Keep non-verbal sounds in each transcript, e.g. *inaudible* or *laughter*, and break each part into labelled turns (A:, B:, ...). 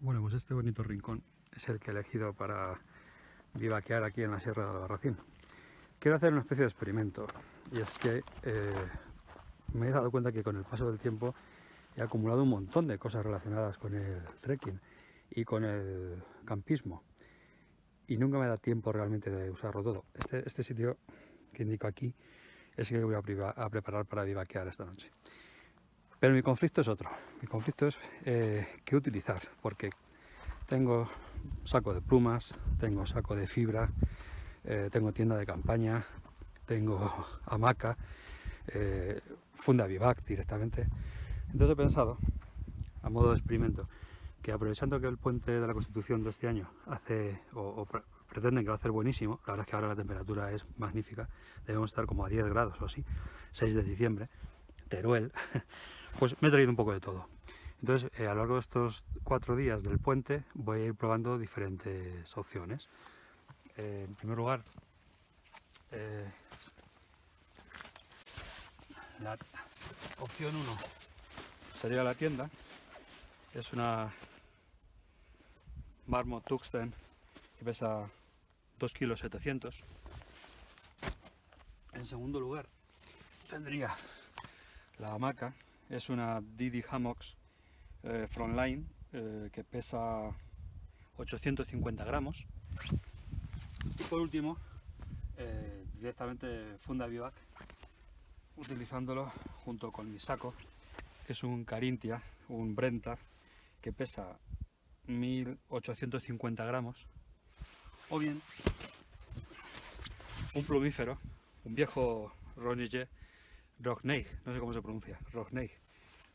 A: Bueno, pues este bonito rincón es el que he elegido para vivaquear aquí en la Sierra de Albarracín. Quiero hacer una especie de experimento y es que eh, me he dado cuenta que con el paso del tiempo he acumulado un montón de cosas relacionadas con el trekking y con el campismo y nunca me da tiempo realmente de usarlo todo. Este, este sitio que indico aquí es el que voy a, preparar para vivaquear esta noche. Pero mi conflicto es otro. Mi conflicto es eh, qué utilizar, porque tengo saco de plumas, tengo saco de fibra, eh, tengo tienda de campaña, tengo *laughs* hamaca, eh, funda vivac directamente. Entonces he pensado, a modo de experimento, que aprovechando que el puente de la Constitución de este año hace, o, pretenden que va a ser buenísimo, la verdad es que ahora la temperatura es magnífica, debemos estar como a 10 grados o así, 6 de diciembre, Teruel, *laughs* pues me he traído un poco de todo. Entonces, eh, a lo largo de estos cuatro días del puente voy a ir probando diferentes opciones. Eh, en primer lugar, eh, la opción 1 sería la tienda. Es una Marmot Tuxten que pesa 2 kilos 700. En segundo lugar tendría la hamaca. Es una Didi Hammocks eh, Frontline eh, que pesa 850 gramos. Y por último, eh, directamente funda Vivac, utilizándolo junto con mi saco, que es un Carintia, un Brenta, que pesa 1850 gramos, o bien un plumífero, un viejo Ronige Rockneig, no sé cómo se pronuncia, Rockneig,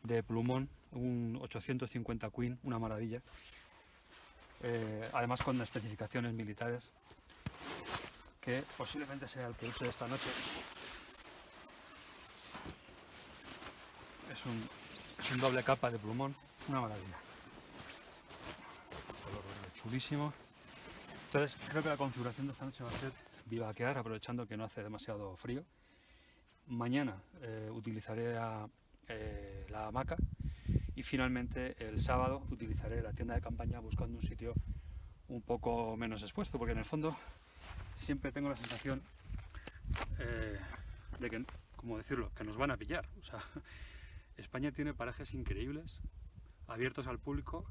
A: de plumón, un 850 Queen, una maravilla, eh, además con especificaciones militares, que posiblemente sea el que use esta noche. Es un, es un doble capa de plumón, una maravilla. chulísimo. Entonces creo que la configuración de esta noche va a ser vivaquear, aprovechando que no hace demasiado frío. Mañana eh, utilizaré eh, la hamaca y finalmente el sábado utilizaré la tienda de campaña buscando un sitio un poco menos expuesto, porque en el fondo siempre tengo la sensación eh, de que, como decirlo, que nos van a pillar. *laughs* España tiene parajes increíbles, abiertos al público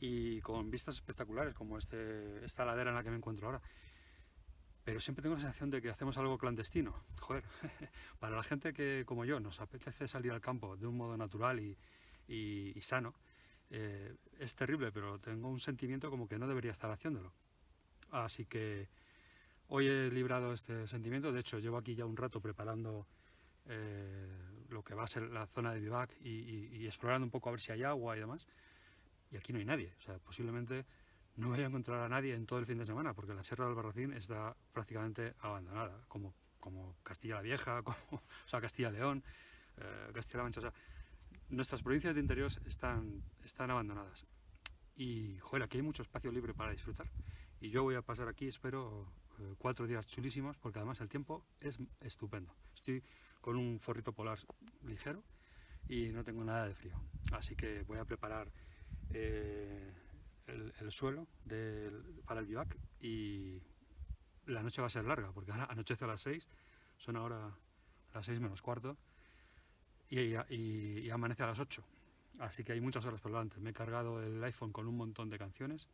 A: y con vistas espectaculares, como este, esta ladera en la que me encuentro ahora. Pero siempre tengo la sensación de que hacemos algo clandestino. Joder, *laughs* para la gente que, como yo, nos apetece salir al campo de un modo natural y, sano, eh, es terrible, pero tengo un sentimiento como que no debería estar haciéndolo. Así que Hoy he librado este sentimiento, de hecho llevo aquí ya un rato preparando eh, lo que va a ser la zona de vivac y, explorando un poco a ver si hay agua y demás. Y aquí no hay nadie, o sea, posiblemente no voy a encontrar a nadie en todo el fin de semana, porque la Sierra del Barracín está prácticamente abandonada, como, como Castilla la Vieja, *laughs* como, o sea, Castilla León, eh, Castilla-La Mancha, o sea, nuestras provincias de interior están, están abandonadas. Y, joder, aquí hay mucho espacio libre para disfrutar. Y yo voy a pasar aquí, espero, eh, cuatro días chulísimos porque además el tiempo es estupendo. Estoy con un forrito polar ligero y no tengo nada de frío. Así que voy a preparar eh, el, suelo para el bivac y la noche va a ser larga porque ahora *laughs* anochece a las 6, son ahora las 6 menos cuarto y, y amanece a las 8. Así que hay muchas horas por delante. Me he cargado el iPhone con un montón de canciones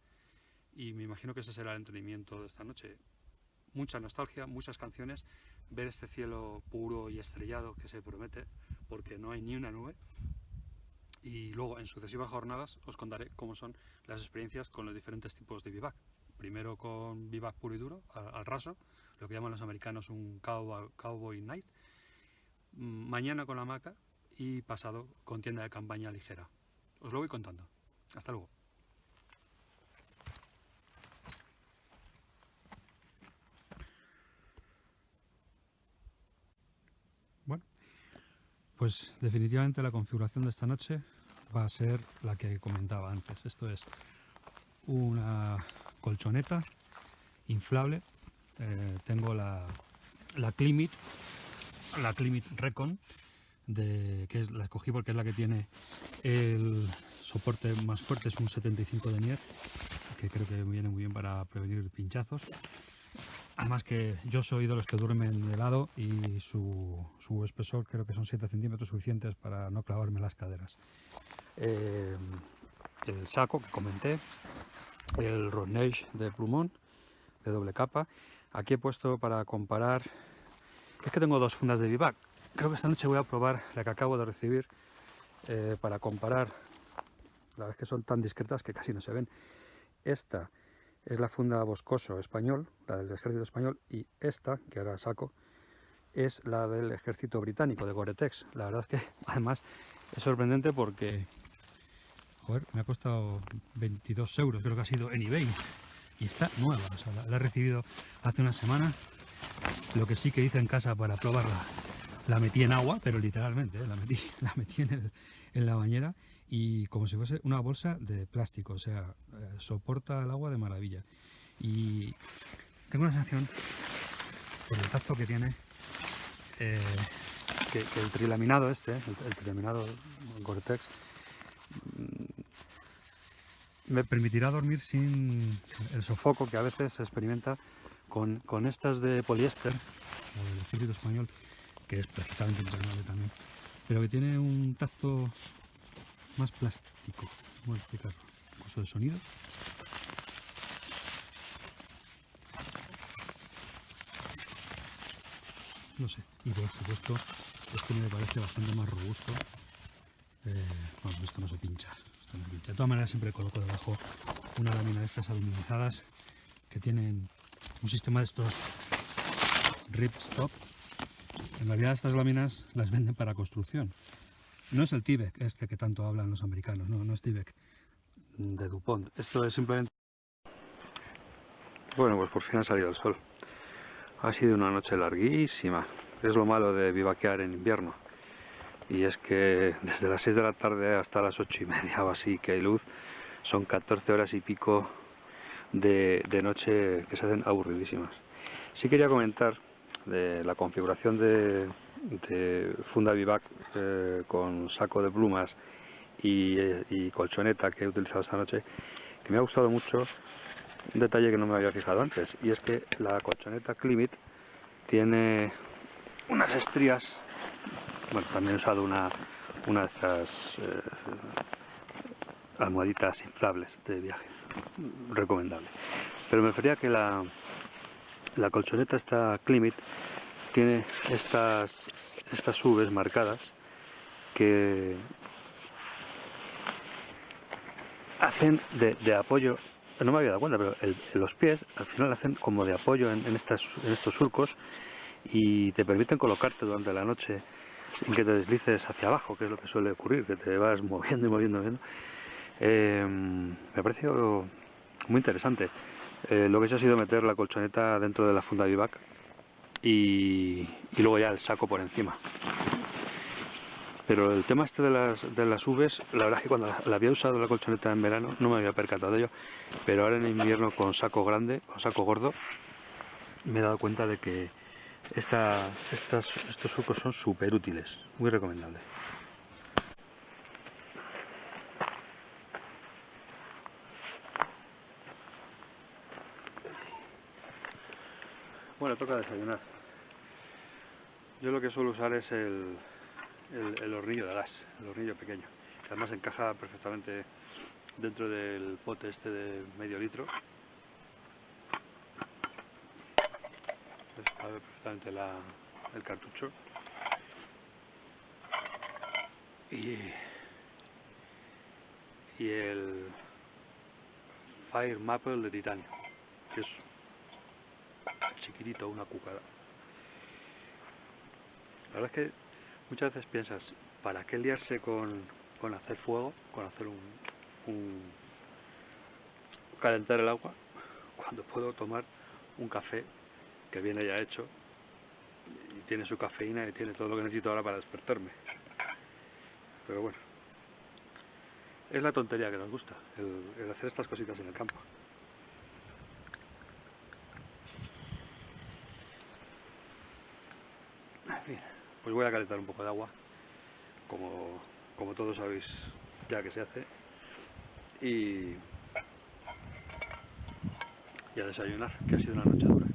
A: y me imagino que ese será el entrenamiento de esta noche mucha nostalgia, muchas canciones, ver este cielo puro y estrellado que se promete, porque no hay ni una nube. Y luego en sucesivas jornadas os contaré cómo son las experiencias con los diferentes tipos de vivac. Primero con vivac puro y duro, al, raso, lo que llaman los americanos un cowboy, cowboy night. Mm, mañana con la hamaca y pasado con tienda de campaña ligera. Os lo voy contando. Hasta luego. Pues definitivamente la configuración de esta noche va a ser la que comentaba antes. Esto es una colchoneta inflable. Eh, tengo la, la Climit, la Climit Recon, que la escogí porque es la que tiene el soporte más fuerte es un 75 de Nier, que creo que viene muy bien para prevenir pinchazos. Además que yo soy de los que duermen de lado y su, su espesor creo que son 7 centímetros suficientes para no clavarme las caderas. Eh, el saco que comenté, el Ronage de plumón de doble capa. Aquí he puesto para comparar, es que tengo dos fundas de vivac. Creo que esta noche voy a probar la que acabo de recibir eh, para comparar. La es que son tan discretas que casi no se ven. Esta es la funda Boscoso español, la del ejército español, y esta, que ahora saco, es la del ejército británico, de Gore-Tex. La verdad es que *laughs* además es sorprendente porque me ha costado 22 euros, creo que ha sido en eBay. Y está nueva, la, he recibido hace una semana. Lo que sí que hice en casa para probarla, la metí en agua, pero literalmente, ¿eh? la metí, *laughs* la metí en, en la bañera y como si fuese una bolsa de plástico, o sea, eh, soporta el agua de maravilla. Y tengo una sensación, por el tacto que tiene, eh, que, el trilaminado este, el, trilaminado Gore-Tex, me permitirá dormir sin el sofoco que a veces se experimenta con, con estas de poliéster, del ejército español, que es perfectamente impregnable también, pero que tiene un tacto más plástico. Voy a. Uso de sonido. No sé. Y por supuesto, este me parece bastante más robusto. Eh, bueno, esto no se pincha. De todas maneras, siempre coloco debajo una lámina de estas aluminizadas que tienen un sistema de estos rip stop. En realidad estas láminas las venden para construcción. No es el Tibek este que tanto hablan los americanos, no, no es Tibek de Dupont. Esto es simplemente... Bueno, pues por fin ha salido el sol. Ha sido una noche larguísima. Es lo malo de vivaquear en invierno. Y es que desde las 6 de la tarde hasta las 8 y media o así que hay luz, son 14 horas y pico de, de noche que se hacen aburridísimas. Sí quería comentar de la configuración de, funda vivac eh, con saco de plumas y, colchoneta que he utilizado esta noche, que me ha gustado mucho un detalle que no me había fijado antes, y es que la colchoneta Climit tiene unas estrías, bueno, también he usado una, una de estas eh, almohaditas inflables de viaje, recomendable. Pero me refería que la, la colchoneta esta Climit tiene estas, estas Vs marcadas que hacen de, apoyo, no me había dado cuenta, pero los pies al final hacen como de apoyo en, estas, en estos surcos y te permiten colocarte durante la noche sin que te deslices hacia abajo, que es lo que suele ocurrir, que te vas *laughs* moviendo y moviendo. moviendo. Eh, me ha parecido muy interesante. Eh, lo que he hecho ha sido meter la colchoneta dentro de la funda vivac y, luego ya el saco por encima. Pero el tema este de las, de las Vs, la verdad es que cuando la, había usado la colchoneta en verano no me había percatado de ello, pero ahora en invierno con saco grande, con saco gordo, me he dado cuenta de que esta, estas, estos surcos son súper útiles, muy recomendables. Bueno, toca desayunar. Yo lo que suelo usar es el, el, hornillo de gas, el hornillo pequeño. Que además encaja perfectamente dentro del pote este de medio litro. Perfectamente el cartucho. Y, y el Fire Maple de titanio, que es chiquitito, una cucada. La verdad es que muchas veces piensas, ¿para qué liarse con, con hacer fuego, con hacer un, un, calentar el agua, cuando puedo tomar un café que viene ya hecho y tiene su cafeína y tiene todo lo que necesito ahora para despertarme? Pero bueno, es la tontería que nos gusta, el hacer estas cositas en el campo. pues voy a calentar un poco de agua, como, como todos sabéis ya que se hace. y, y a desayunar, que ha sido una noche dura.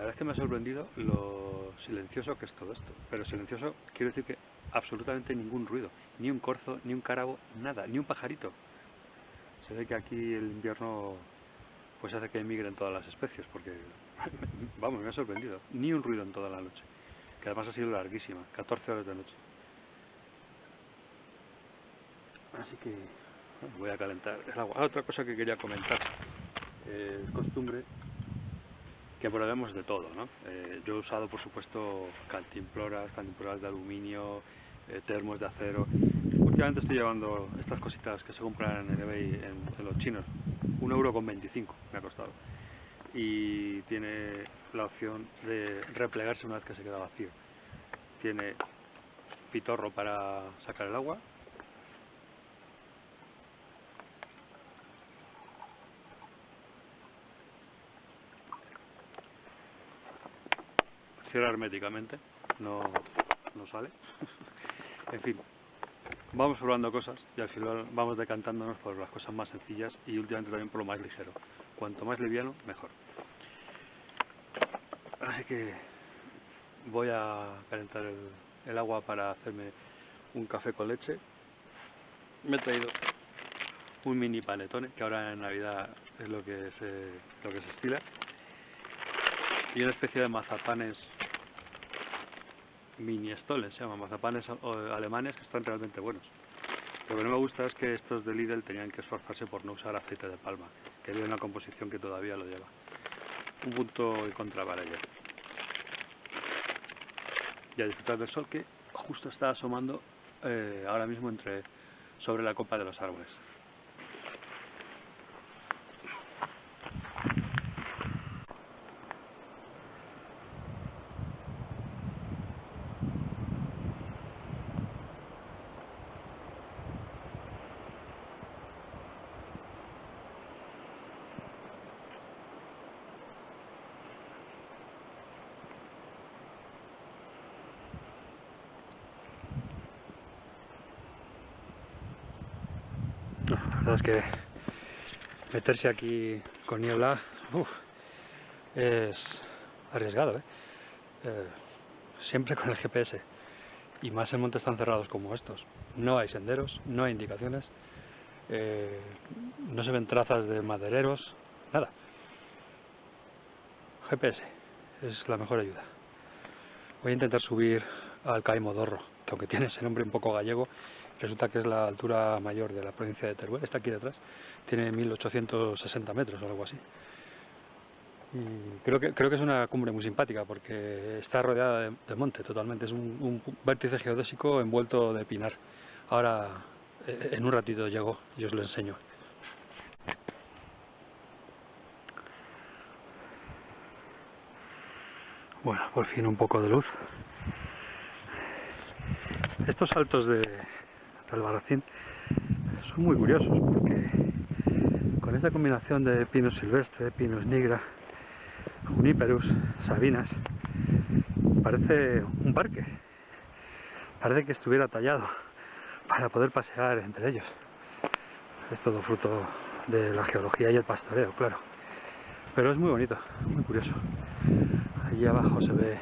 A: La verdad es que me ha sorprendido lo silencioso que es todo esto, pero silencioso quiero decir que absolutamente ningún ruido, ni un corzo, ni un carabo, nada, ni un pajarito. Se ve que aquí el invierno pues hace que emigren todas las especies, porque, *laughs* vamos, me ha sorprendido, ni un ruido en toda la noche, que además ha sido larguísima, 14 horas de noche. Así que voy a calentar el agua. Ah, otra cosa que quería comentar, eh, es costumbre que probemos de todo, ¿no? Eh, yo he usado, por supuesto, cantimploras, cantimploras de aluminio, eh, termos de acero. Últimamente estoy llevando estas cositas que se compran en eBay en, los chinos. Un euro con 25 me ha costado. Y tiene la opción de replegarse una vez que se queda vacío. Tiene pitorro para sacar el agua, herméticamente, no, no sale. *laughs* en fin, vamos probando cosas y al final vamos decantándonos por las cosas más sencillas y últimamente también por lo más ligero. Cuanto más liviano, mejor. Así que voy a calentar el, agua para hacerme un café con leche. Me he traído un mini panetone, que ahora en Navidad es lo que se, lo que se estila. Y una especie de mazapanes mini stolen, se llaman mazapanes alemanes que están realmente buenos. Lo que no me gusta es que estos de Lidl tenían que esforzarse por no usar aceite de palma, que había una composición que todavía lo lleva. Un punto en contra para ello. Y a disfrutar del sol que justo está asomando eh, ahora mismo entre sobre la copa de los árboles. Es que meterse aquí con niebla es arriesgado, ¿eh? ¿eh? siempre con el GPS y más en montes tan cerrados como estos. No hay senderos, no hay indicaciones, eh, no se ven trazas de madereros, nada. GPS es la mejor ayuda. Voy a intentar subir al Caimodorro, que aunque tiene ese nombre un poco gallego, resulta que es la altura mayor de la provincia de Teruel, está aquí detrás, tiene 1860 metros o algo así. Creo que, creo que es una cumbre muy simpática porque está rodeada de, monte totalmente, es un, vértice geodésico envuelto de pinar. Ahora, eh, en un ratito llego y os lo enseño. Bueno, por fin un poco de luz. Estos saltos de, Albarracín son muy curiosos porque con esta combinación de pinos silvestre, pinos nigra, juniperus, sabinas, parece un parque. Parece que estuviera tallado para poder pasear entre ellos. Es todo fruto de la geología y el pastoreo, claro. Pero es muy bonito, muy curioso. Allí abajo se ve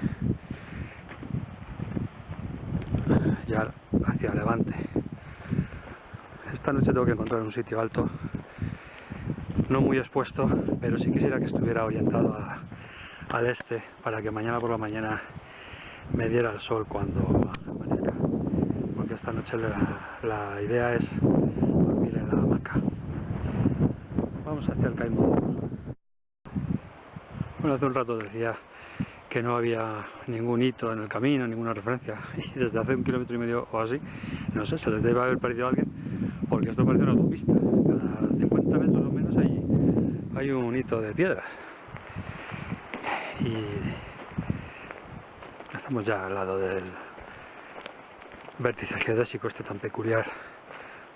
A: ya hacia levante esta noche tengo que encontrar un sitio alto, no muy expuesto, pero sí quisiera que estuviera orientado al este para que mañana por la mañana me diera el sol cuando amanezca. Porque esta noche la, idea es dormir en la hamaca. Vamos hacia el Caimón. Bueno, hace un rato decía que no había ningún hito en el camino, ninguna referencia, *laughs* y desde hace un kilómetro y medio o así, no sé, se les debe haber perdido a alguien, porque esto parece una autopista. Cada 50 metros o menos hay, hay un hito de piedras. Y estamos ya al lado del vértice geodésico este tan peculiar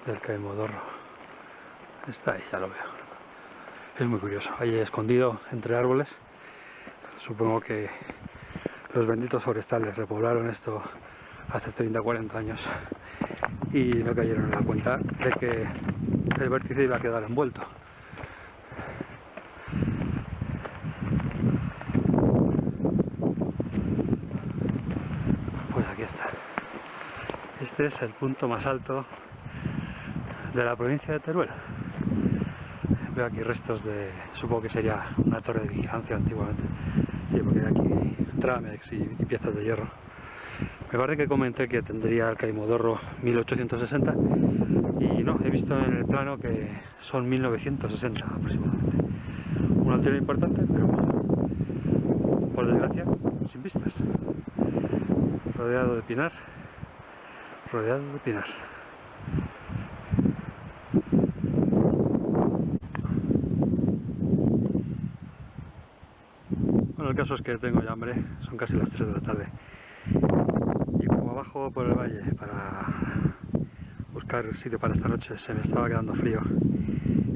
A: del Caimodorro. Está ahí, ya lo veo. Es muy curioso, ahí escondido entre árboles. Supongo que los benditos forestales repoblaron esto hace 30-40 años y no cayeron en la cuenta de que el vértice iba a quedar envuelto. Pues aquí está. Este es el punto más alto de la provincia de Teruel. Veo aquí restos de, supongo que sería una torre de vigilancia antiguamente. Sí, porque hay aquí tramex y, y piezas de hierro. Me parece que comenté que tendría el Caimodorro 1860 y no, he visto en el plano que son 1960 aproximadamente. Un altero importante, pero por desgracia sin vistas. Rodeado de pinar, rodeado de pinar. Bueno, el caso es que tengo ya hambre, son casi las 3 de la tarde. Abajo por el valle para buscar sitio para esta noche, se me estaba quedando frío.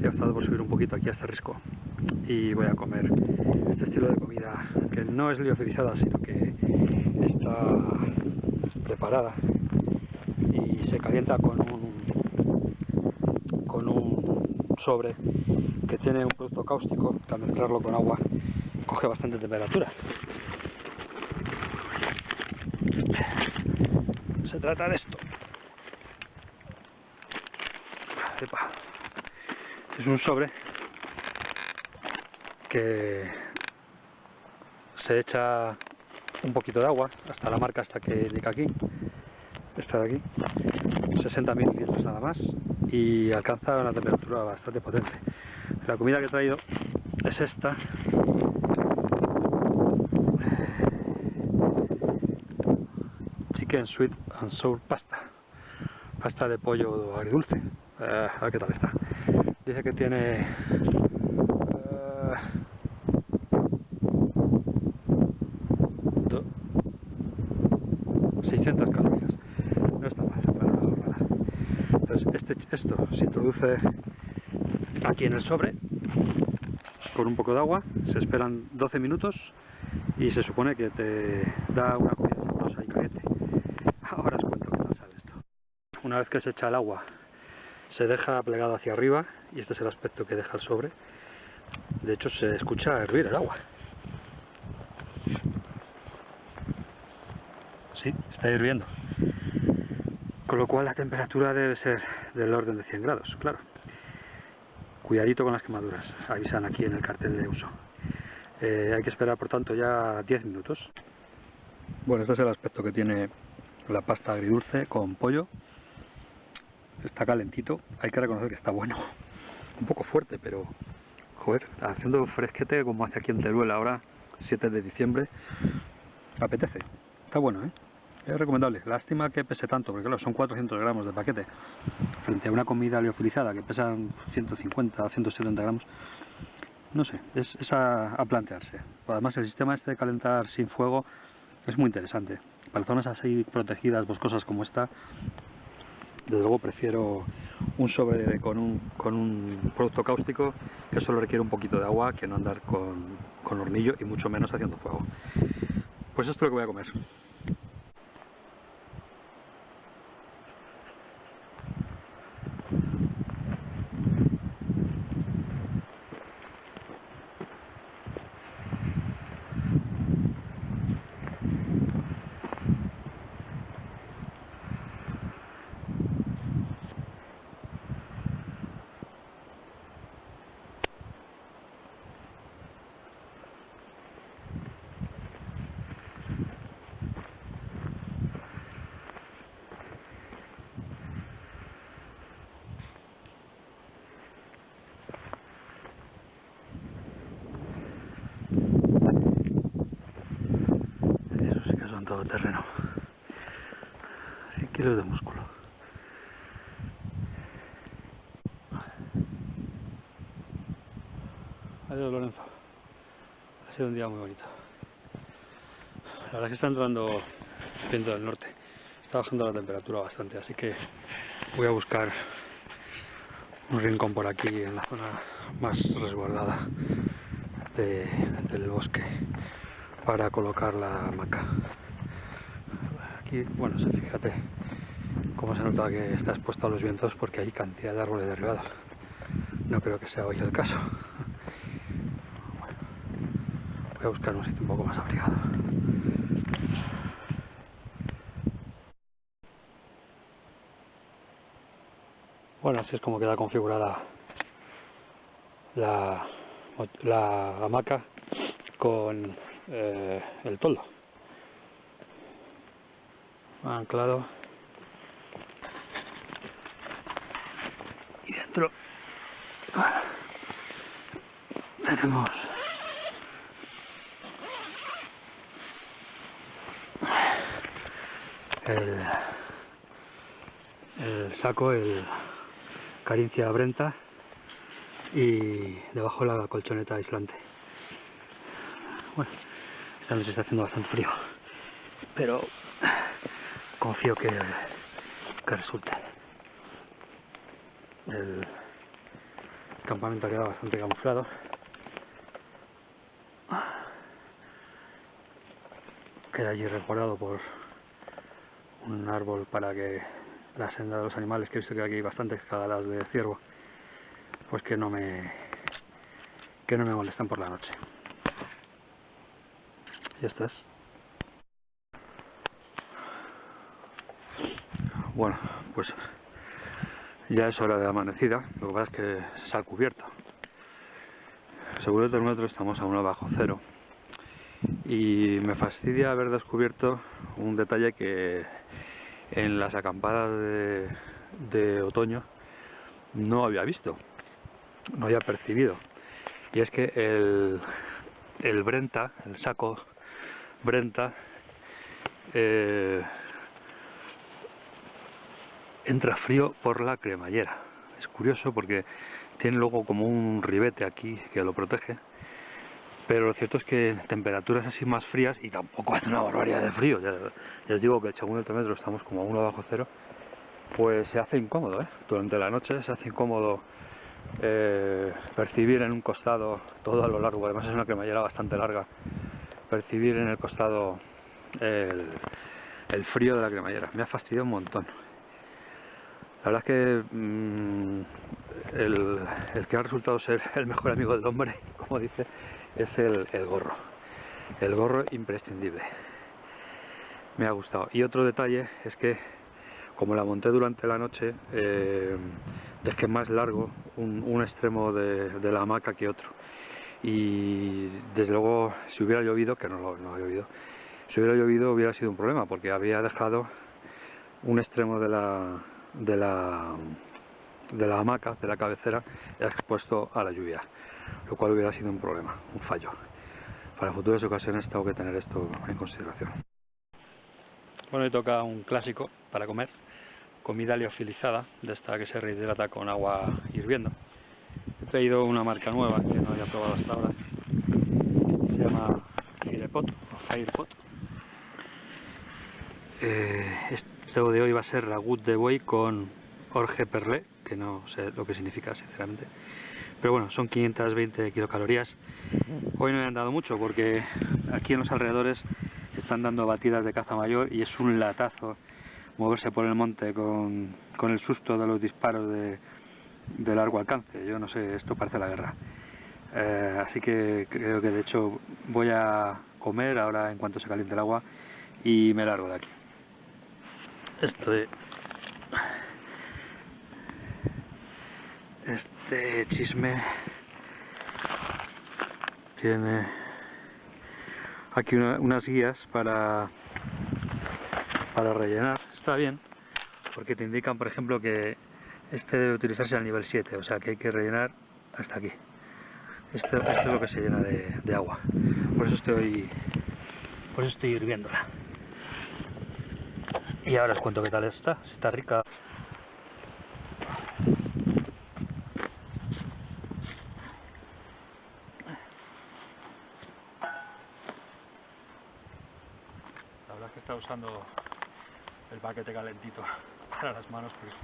A: He optado por subir un poquito aquí a este risco y voy a comer este estilo de comida que no es liofilizada, sino que está preparada y se calienta con un con un sobre que tiene un producto cáustico que al mezclarlo con agua coge bastante temperatura. Se trata de esto. Es un sobre que se echa un poquito de agua hasta la marca hasta que indica aquí esta de aquí 60 mililitros nada más y alcanza una temperatura bastante potente. La comida que he traído es esta. Chicken sweet and sour pasta. Pasta de pollo agridulce. Eh, a ver qué tal está. Dice que tiene eh, do- 600 calorías. No está mal entonces este, esto se introduce aquí en el sobre con un poco de agua. Se esperan 12 minutos y se supone que te da una comida sabrosa y caliente ahora os cuento qué tal sale esto una vez que se echa el agua se deja plegado hacia arriba y este es el aspecto que deja el sobre. De hecho se escucha hervir el agua. Sí, está hirviendo. Con lo cual la temperatura debe ser del orden de 100 grados, claro. Cuidadito con las quemaduras, avisan aquí en el cartel de uso. Eh, hay que esperar por tanto ya 10 minutos. Bueno, este es el aspecto que tiene la pasta agridulce con pollo está calentito, hay que reconocer que está bueno. Un poco fuerte, pero joder, haciendo fresquete como hace aquí en Teruel ahora, 7 de diciembre, apetece. Está bueno, ¿eh? Es recomendable. Lástima que pese tanto, porque claro, son 400 gramos de paquete. Frente a una comida liofilizada que pesa 150 170 gramos. No sé, es, es a, a plantearse. Además, el sistema este de calentar sin fuego es muy interesante. Para zonas así protegidas, boscosas como esta, desde luego prefiero un sobre con un, con un producto cáustico que solo requiere un poquito de agua que no andar con, con hornillo y mucho menos haciendo fuego. Pues esto es lo que voy a comer. Eso sí que son todo terreno. 100 kilos de músculo. Adiós Lorenzo. Ha un día muy bonito. La verdad es que está entrando viento del norte. Está bajando la temperatura bastante, así que voy a buscar un rincón por aquí en la zona más resguardada de- del bosque para colocar la hamaca. Aquí, bueno, fíjate cómo se nota que está expuesto a los vientos porque hay cantidad de árboles derribados. no creo que sea hoy el caso. Voy a buscar un sitio un poco más abrigado. Bueno, así es como queda configurada la, la hamaca con eh, el toldo. Anclado. Y dentro tenemos el, saco, el Carincia Brenta y debajo la colchoneta aislante. Bueno, esta noche está haciendo bastante frío, pero confío que, que resulte. El campamento ha quedado bastante camuflado. Queda allí resguardado por un árbol para que la senda de los animales, que he visto que aquí hay bastantes cagadas de ciervo, pues que no me que no me molestan por la noche. Ya estás. Bueno, pues ya es hora de amanecida, lo que pasa es que se ha cubierto. Según el termómetro estamos a 1 bajo cero. Y me fastidia haber descubierto un detalle que en las acampadas de, otoño no había visto no había percibido. Y es que el, el Brenta, el saco Brenta, eh, entra frío por la cremallera. Es curioso porque tiene luego como un ribete aquí que lo protege. Pero lo cierto es que temperaturas así más frías y tampoco hace una barbaridad de frío. Ya, os digo que según el termómetro estamos como a 1 bajo cero. Pues se hace incómodo, ¿eh? Durante la noche se hace incómodo eh, percibir en un costado todo a lo largo, además es una cremallera bastante larga, percibir en el costado el, frío de la cremallera. Me ha fastidiado un montón. La verdad es que mm, el, que ha resultado ser el mejor amigo del hombre, *laughs* como dice, es el, el gorro. El gorro imprescindible. Me ha gustado. Y otro detalle es que como la monté durante la noche, eh, dejé más largo un, extremo de, la hamaca que otro. Y desde luego, si hubiera llovido, que no, no ha llovido, si hubiera llovido hubiera sido un problema, porque había dejado un extremo de la, de la, de la hamaca, de la cabecera, expuesto a la lluvia, lo cual hubiera sido un problema, un fallo. Para futuras ocasiones tengo que tener esto en consideración. Bueno, y toca un clásico para comer, comida liofilizada, de esta que se rehidrata con agua hirviendo. He traído una marca nueva que no había probado hasta ahora. Se llama Firepot o Firepot. Eh, esto de hoy va a ser ragut de buey con orge perlé, que no sé lo que significa sinceramente. Pero bueno, son 520 kilocalorías. Hoy no he andado mucho porque aquí en los alrededores están dando batidas de caza mayor y es un latazo moverse por el monte con, el susto de los disparos de, largo alcance. Yo no sé, esto parece la guerra. Eh, así que creo que de hecho voy a comer ahora en cuanto se caliente el agua y me largo de aquí. Este, este chisme tiene aquí unas guías para para rellenar está bien, porque te indican, por ejemplo, que este debe utilizarse al nivel 7, o sea que hay que rellenar hasta aquí. Esto, es lo que se llena de, agua. Por eso estoy por eso estoy hirviéndola. Y ahora os cuento qué tal está, está rica. La el paquete calentito *laughs* para las manos porque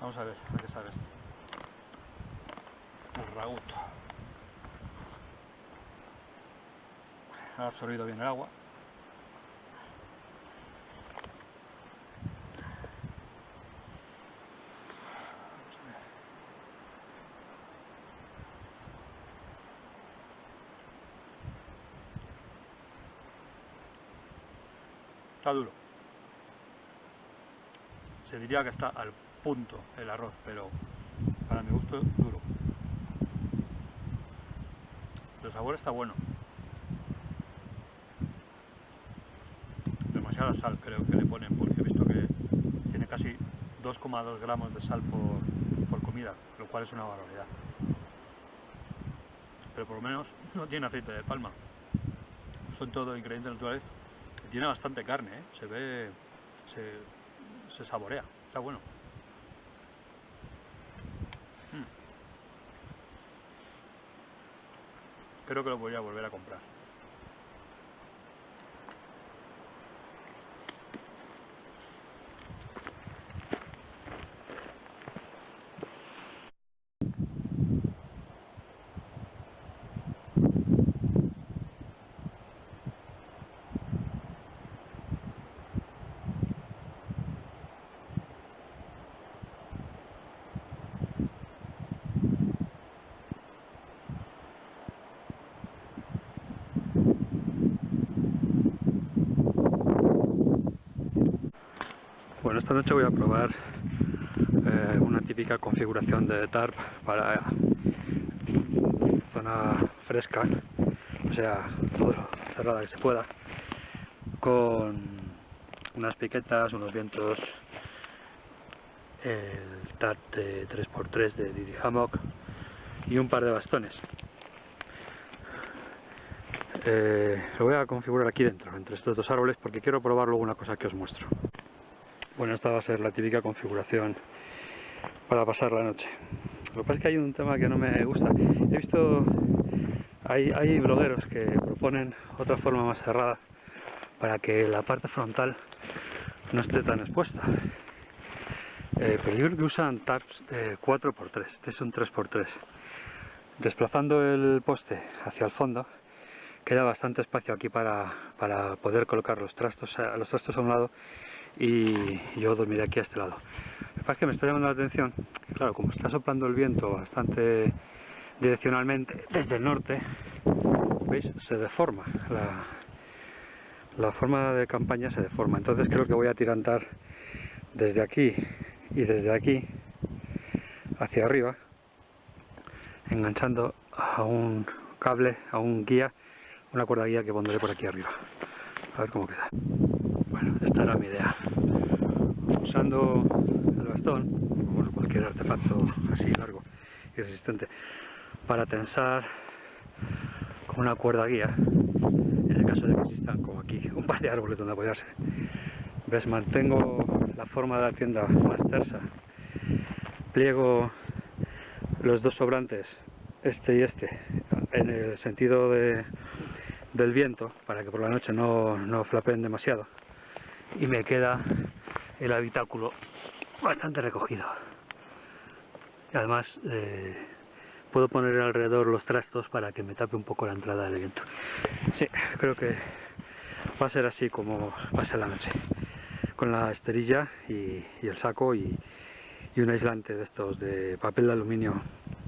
A: Vamos a ver, a qué sabe El ragut. Ha absorbido bien el agua. Está duro. Se diría que está al punto el arroz, pero para mi gusto duro. El sabor está bueno. Demasiada sal creo que le ponen, porque he visto que tiene casi 2,2 gramos de sal por, por comida, lo cual es una barbaridad. Pero por lo menos no tiene aceite de palma. Son todo ingredientes naturales. Tiene bastante carne, ¿eh? se ve, se, se saborea, está bueno. Mm. Creo que lo voy a volver a comprar. Esta noche voy a probar eh, una típica configuración de TARP para zona fresca, o sea, todo cerrada que se pueda, con unas piquetas, unos vientos, el TARP de 3x3 de Didi Hammock y un par de bastones. Eh, lo voy a configurar aquí dentro, entre estos dos árboles, porque quiero probar luego una cosa que os muestro. Bueno, esta va a ser la típica configuración para pasar la noche. Lo que pasa es que hay un tema que no me gusta. He visto, hay, blogueros que proponen otra forma más cerrada para que la parte frontal no esté tan expuesta. Eh, pero yo creo que usan taps de 4x3, este es un 3x3. Desplazando el poste hacia el fondo, queda bastante espacio aquí para, para poder colocar los trastos, los trastos a un lado y yo dormiré aquí a este lado. Lo que pasa es que me está llamando la atención, claro, como está soplando el viento bastante direccionalmente desde el norte, ¿veis? Se deforma, la, la forma de campaña se deforma, entonces creo que voy a tirantar desde aquí y desde aquí hacia arriba, enganchando a un cable, a un guía, una cuerda guía que pondré por aquí arriba. A ver cómo queda. Bueno, esta era mi idea. Usando el bastón, como cualquier artefacto así largo y resistente, para tensar con una cuerda guía, en el caso de que existan, como aquí, *laughs* un par de árboles donde apoyarse. ¿Ves? Mantengo la forma de la tienda más tersa. Pliego los dos sobrantes, este y este, en el sentido de, del viento, para que por la noche no, no flapen demasiado y me queda el habitáculo bastante recogido. Y además eh, puedo poner alrededor los trastos para que me tape un poco la entrada del viento. Sí, creo que va a ser así como va a ser la noche. Con la esterilla y, el saco y, un aislante de estos de papel de aluminio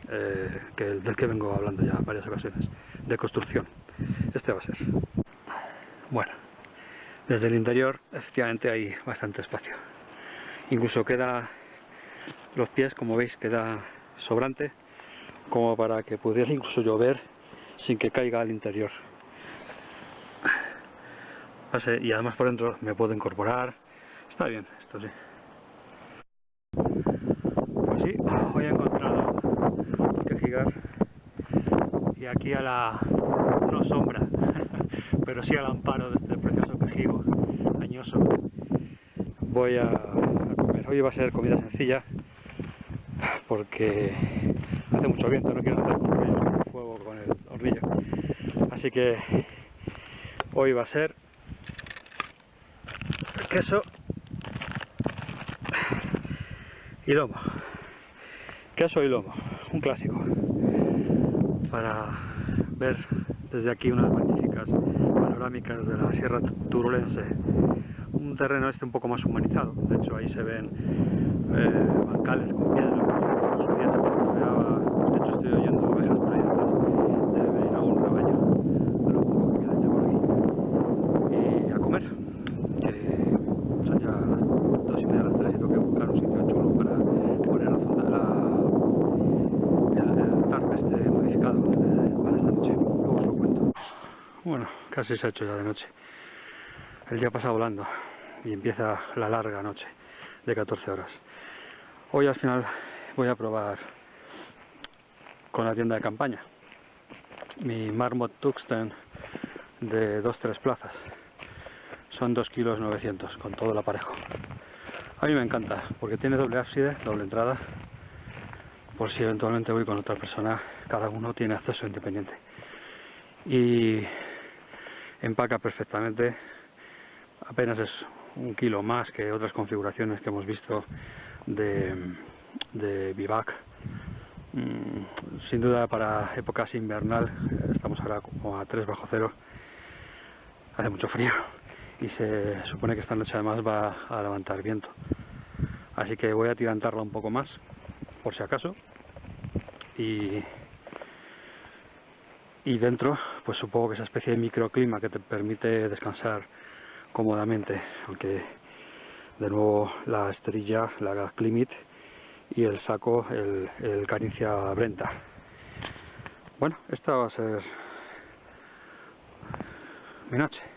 A: eh, del que vengo hablando ya varias ocasiones de construcción. Este va a ser. Bueno desde el interior efectivamente hay bastante espacio. Incluso queda los pies, como veis, queda sobrante, como para que pudiera incluso llover sin que caiga al interior. Y además por dentro me puedo incorporar. Está bien, esto sí. Pues sí, hoy he encontrado un quejigar y aquí a la no sombra, *laughs* pero sí al amparo de añoso voy a, comer. Hoy va a ser comida sencilla porque hace mucho viento, no quiero hacer fuego con el hornillo. Así que hoy va a ser queso y lomo. Queso y lomo, un clásico. Para ver desde aquí unas magníficas de la Sierra Turulense. Un terreno este un poco más humanizado, de hecho ahí se ven eh, bancales con piedra, en día se pastoreaba, de hecho estoy oyendo ovejas por ahí detrás, debe venir a un rebaño, pero un poco que queda ya por aquí. Y a comer, que casi se ha hecho ya de noche. El día pasa volando y empieza la larga noche de 14 horas. Hoy al final voy a probar con la tienda de campaña mi Marmot Tuxten de 2-3 plazas. Son 2 kilos 900 con todo el aparejo. A mí me encanta porque tiene doble ábside, doble entrada. Por si eventualmente voy con otra persona, cada uno tiene acceso independiente. Y empaca perfectamente. Apenas es un kilo más que otras configuraciones que hemos visto de, de Vivac. Mm, sin duda para épocas invernal, estamos ahora como a 3 bajo cero, hace mucho frío y se supone que esta noche además va a levantar viento. Así que voy a tirantarla un poco más, por si acaso. Y, y dentro, pues supongo que esa especie de microclima que te permite descansar cómodamente, aunque de nuevo la esterilla, la Climit y el saco, el, el Caricia Brenta. Bueno, esta va a ser mi noche.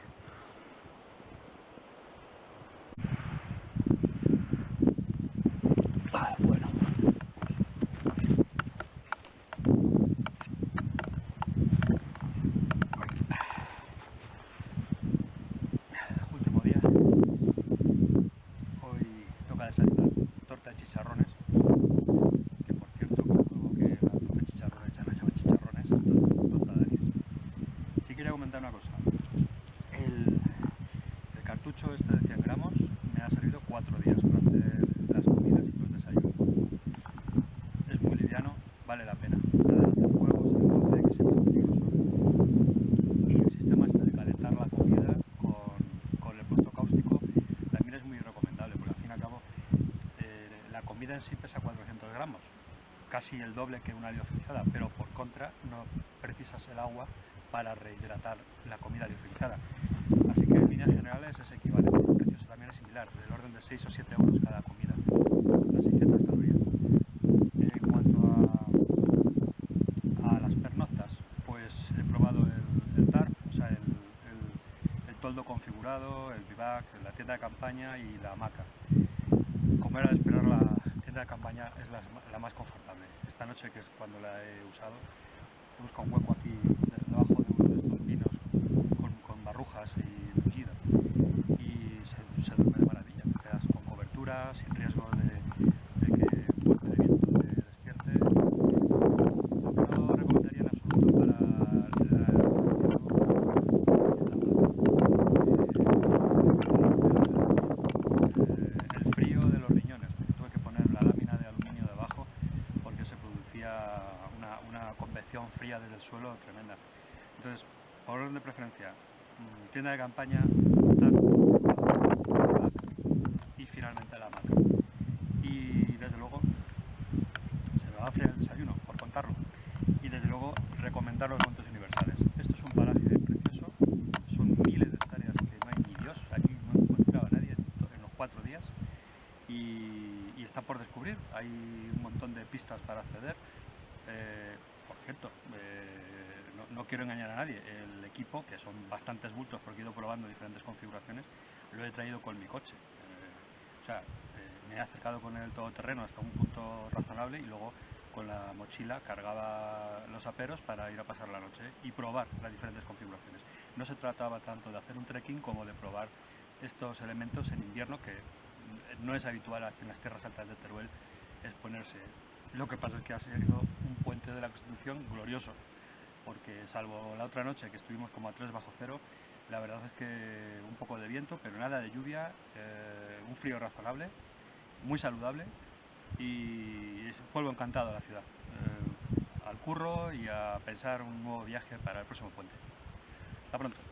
A: El doble que una liofilizada, pero por contra no precisas el agua para rehidratar la comida liofilizada. Así que en líneas generales es equivalente, el también es similar, del orden de 6 o 7 euros cada comida, las 600 calorías. En cuanto a, las pernoctas, pues he probado el, TARP, o sea, el, toldo configurado, el vivac, la tienda de campaña y la hamaca. Como era de esperar, la tienda de campaña es la más confortable esta noche, que es cuando la he usado, he buscado un hueco aquí debajo de uno de estos pinos con, barrujas y mullido y se, duerme de maravilla, con cobertura, sin riesgo de, de que el golpe de viento te despierte. Lo que no recomendaría en absoluto para la, el frío de los riñones, tuve que poner la lámina de aluminio debajo una, convección fría desde el suelo tremenda. Entonces, por orden de preferencia, mm, tienda de y finalmente la hamaca. Y desde luego, se me va a hacer el desayuno, por contarlo. Y desde luego, recomendar los montes universales. Esto es un paraje precioso, son miles de hectáreas que no hay ni Dios, aquí no encontraba nadie en los cuatro días. Y, y está por descubrir, hay un montón de pistas para acceder. Eh, por cierto, eh, no, quiero engañar a nadie, el equipo, que son bastantes bultos porque he ido probando diferentes configuraciones, lo he traído con mi coche. Eh, o sea, me he acercado con el todoterreno hasta un punto razonable y luego con la mochila cargaba los aperos para ir a pasar la noche y probar las diferentes configuraciones. No se trataba tanto de hacer un trekking como de probar estos elementos en invierno que no es habitual en las tierras altas de Teruel exponerse lo que pasa es que ha sido un puente de la Constitución glorioso, porque salvo la otra noche que estuvimos como a 3 bajo cero, la verdad es que un poco de viento, pero nada de lluvia, eh, un frío razonable, muy saludable y vuelvo encantado a la ciudad, eh, al curro y a pensar un nuevo viaje para el próximo puente. Hasta pronto.